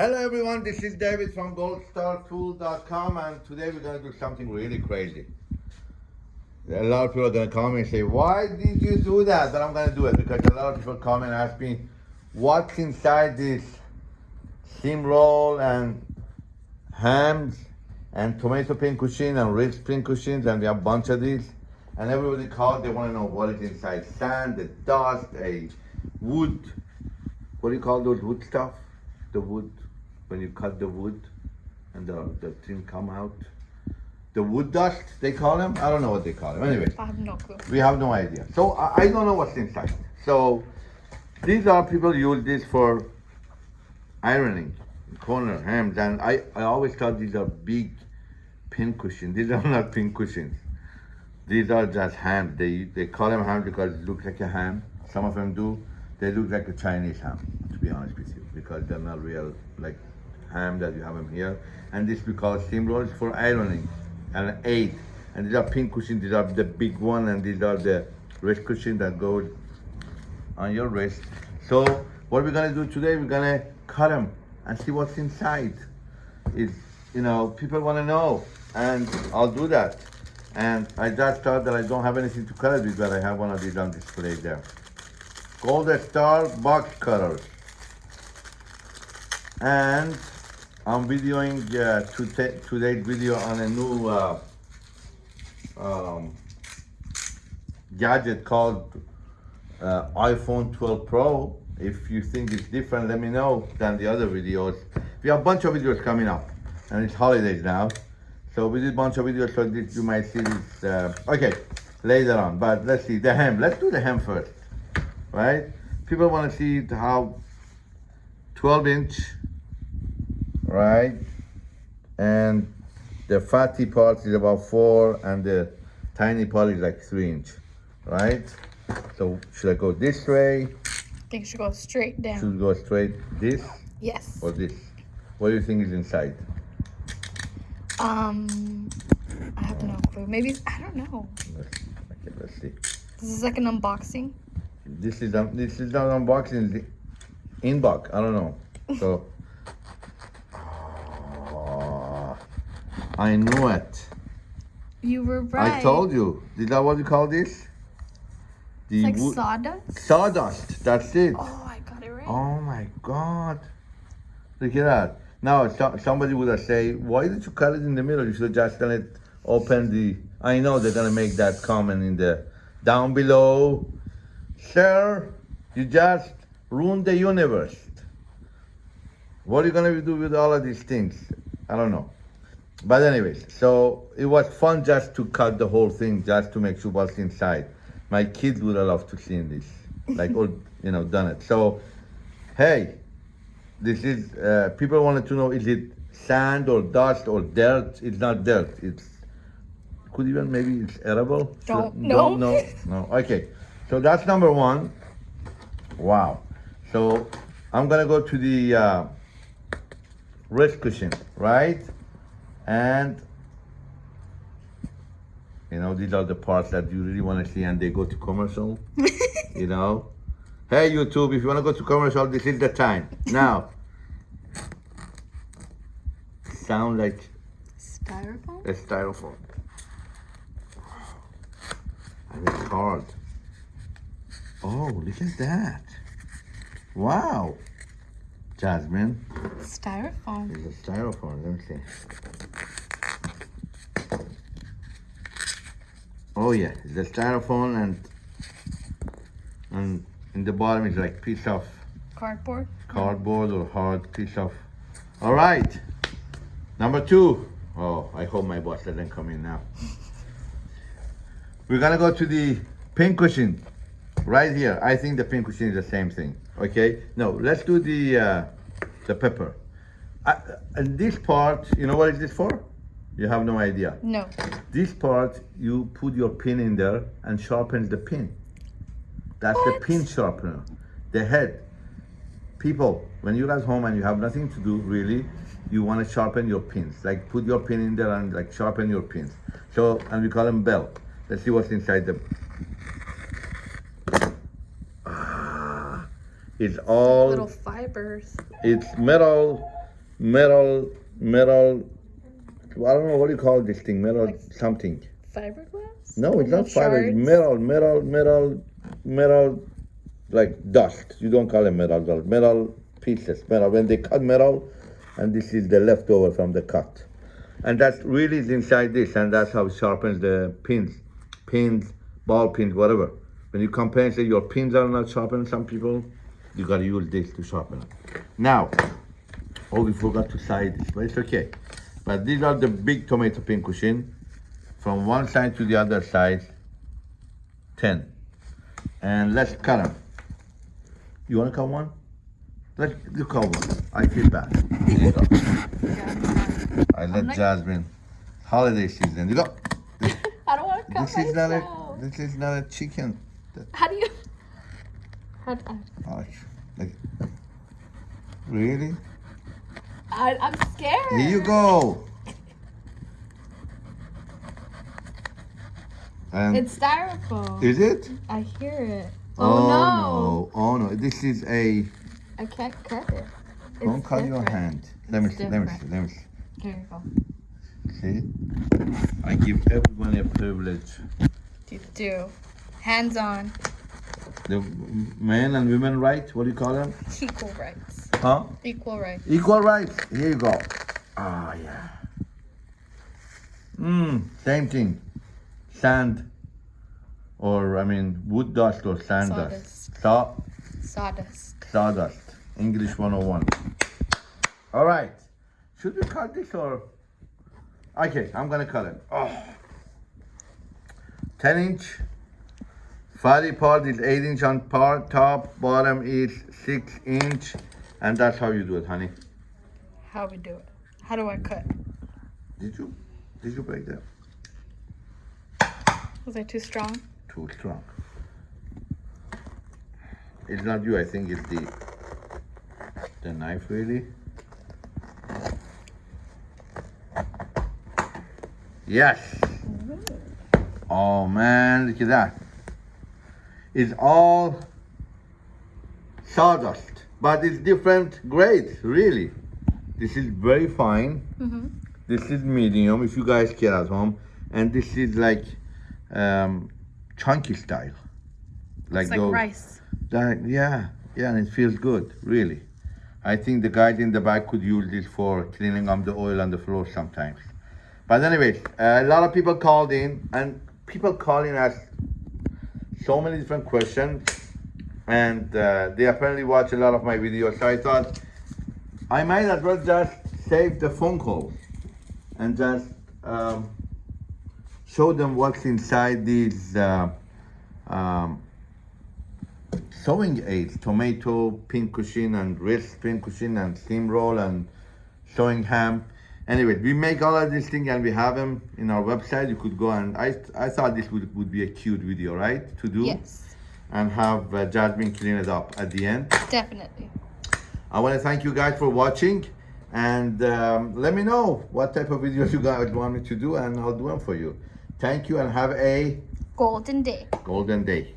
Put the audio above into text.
Hello everyone, this is David from goldstartool.com and today we're going to do something really crazy. A lot of people are going to come and say, why did you do that? But I'm going to do it because a lot of people come and ask me, what's inside this steam roll and hams and tomato pincushion and ribs pincushions and we have a bunch of these. And everybody calls, they want to know what is inside. Sand, the dust, a wood, what do you call those wood stuff? The wood, when you cut the wood and the, the thing come out. The wood dust, they call them? I don't know what they call them. Anyway, I have no clue. we have no idea. So I, I don't know what's inside. So these are people use this for ironing, corner hams, and I, I always thought these are big pin cushions. These are not pin cushions. These are just hams. They they call them ham because it looks like a ham. Some of them do. They look like a Chinese ham, to be honest with you, because they're not real like ham that you have them here. And this we call steam rolls for ironing, and eight. And these are pin cushions. These are the big one, and these are the wrist cushion that goes on your wrist. So what we're gonna do today, we're gonna cut them and see what's inside. Is you know people want to know, and I'll do that. And I just thought that I don't have anything to cut it with, but I have one of these on display there. Golden Star box cutters. And I'm videoing uh, today, today's video on a new uh, um, gadget called uh, iPhone 12 Pro. If you think it's different, let me know than the other videos. We have a bunch of videos coming up, and it's holidays now. So we did a bunch of videos, so this you might see this, uh, okay, later on. But let's see, the hem. Let's do the hem first, right? People want to see how 12 inch, right? And the fatty part is about four, and the tiny part is like three inch, right? So should I go this way? I think it should go straight down. Should go straight this Yes. or this? What do you think is inside? Um, I have no clue. Maybe I don't know. Let's, okay, let's see. This is like an unboxing. This is um, this is not unboxing, it's the inbox. I don't know. So, I knew it. You were right. I told you. Is that what you call this? The It's like sawdust. sawdust. That's it. Oh, I got it right. Oh my God. Look at that. Now, so, somebody would have say, why did you cut it in the middle? You should have just done it, open the, I know they're gonna make that comment in the, down below. Sir, you just ruined the universe. What are you gonna do with all of these things? I don't know. But anyways, so it was fun just to cut the whole thing, just to make sure what's inside. My kids would have loved to see this, like all, you know, done it. So, hey, this is, uh, people wanted to know, is it sand or dust or dirt? It's not dirt, it's, could even, maybe it's edible? Don't Should- know. Don't no, okay. So that's number one. Wow. So I'm gonna go to the, uh, wrist cushion, right? And you know, these are the parts that you really want to see, and they go to commercial. you know, hey YouTube, if you want to go to commercial, this is the time now. Sound like Styrofoam. a styrofoam, and it's hard. Oh, look at that! Wow, Jasmine. Styrofoam. It's a styrofoam, let me see. Oh yeah, it's a styrofoam and and in the bottom is like piece of Cardboard. cardboard or hard piece of. All right, number two. Oh, I hope my boss doesn't come in now. We're gonna go to the pin cushion right here. I think the pin cushion is the same thing. Okay, no, let's do the uh, the pepper. Uh, and this part, you know what is this for? You have no idea. No. This part, you put your pin in there and sharpens the pin. That's What? the pin sharpener. The head. People, when you're at home and you have nothing to do, really, you want to sharpen your pins. Like put your pin in there and like sharpen your pins. So, and we call them bell. Let's see what's inside them. It's all Little fibers. it's metal metal, metal. I don't know what do you call this thing. Metal Like- something. Fiberglass? No, it's not fiber. It's metal, metal, metal, metal, like dust. You don't call it metal dust. Metal pieces. Metal. When they cut metal, and this is the leftover from the cut, and that's really is inside this, and that's how it sharpens the pins, pins, ball pins, whatever. When you compensate your pins are not sharpened, some people, you gotta use this to sharpen it. Now, oh, we forgot to side this, but it's okay. But these are the big tomato pin cushion from one side to the other side 10 and let's cut them you want to cut one? Let's you cut one. I feel bad. I let like- jasmine holiday season you go I don't want to cut this is not a this is not a chicken. How do you? I, oh, like, really I, I'm scared. here you go and It's styrofoam. is it I hear it. oh, Oh, no oh no this is a I can't cut it. It's don't cut your hand let me see let me see let me see you go. See? I give everyone a privilege. You do. Hands on. The men and women right? What do you call them? Equal rights. Huh? Equal rights. Equal rights. Here you go. Ah, yeah. Mmm, same thing. Sand, or I mean, wood dust or sand dust. Saw, Sawdust. sawdust. English 101. All right. Should we cut this or? Okay, I'm gonna cut it. Oh. 10 inch. Fatty part is 8 inch on part, top, bottom is 6 inch. And that's how you do it, honey. How we do it? How do I cut? Did you? Did you break that? Was I too strong? Too strong. It's not you, I think it's the the knife really. Yes. Oh man, look at that. It's all sawdust, but it's different grades, really. This is very fine. Mm-hmm. This is medium, if you guys care at home, and this is like um, chunky style, like It's like those. rice. That, yeah, yeah, and it feels good, really. I think the guys in the back could use this for cleaning up the oil on the floor sometimes. But anyways, uh, a lot of people called in, and people calling us so many different questions, and uh, they apparently watch a lot of my videos. So I thought I might as well just save the phone calls and just um, show them what's inside these. Uh, um, sewing aids, tomato pincushion and wrist pincushion and steamroll and sewing ham. Anyway, we make all of these things and we have them in our website. You could go and I, I thought this would, would be a cute video, right? To do Yes. and have uh, Jasmine clean it up at the end. Definitely. I want to thank you guys for watching and um, let me know what type of videos you guys want me to do and I'll do them for you. Thank you and have a Golden day. golden day.